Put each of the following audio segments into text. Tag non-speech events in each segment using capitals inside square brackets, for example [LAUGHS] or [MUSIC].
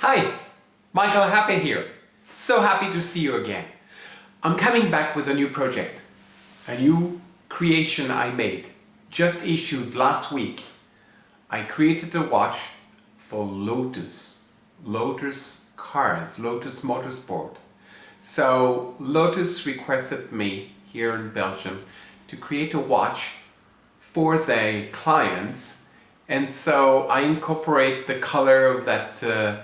Hi, Michael Happé here. So happy to see you again. I'm coming back with a new project. A new creation I made, just issued last week. I created a watch for Lotus. Lotus Cars, Lotus Motorsport. So Lotus requested me here in Belgium to create a watch for their clients and so I incorporate the color of that uh,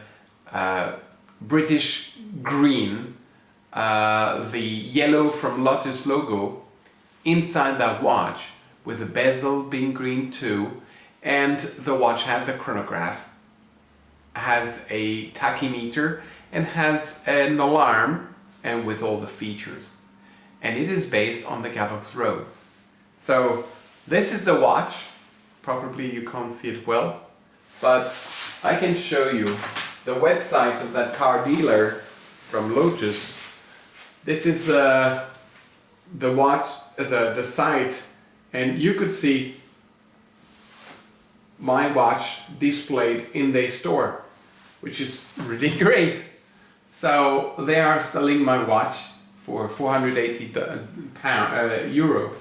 uh, British green, uh, the yellow from Lotus logo inside that watch with the bezel being green too and the watch has a chronograph, has a tachymeter and has an alarm and with all the features. And it is based on the Gavox Rhodes. So this is the watch probably you can't see it well, but I can show you the website of that car dealer from Lotus. This is the the watch, the the site, and you could see my watch displayed in their store, which is really [LAUGHS] great. So they are selling my watch for 480 pound uh, euro,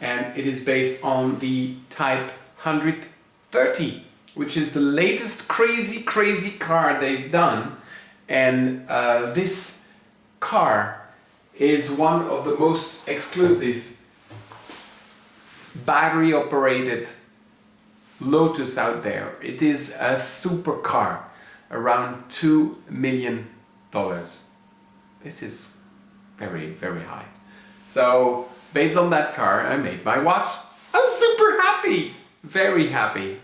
and it is based on the Type 130 which is the latest crazy crazy car they've done and uh, this car is one of the most exclusive battery operated Lotus out there. It is a supercar around two million dollars. This is very very high. So based on that car I made my watch. I'm super happy! very happy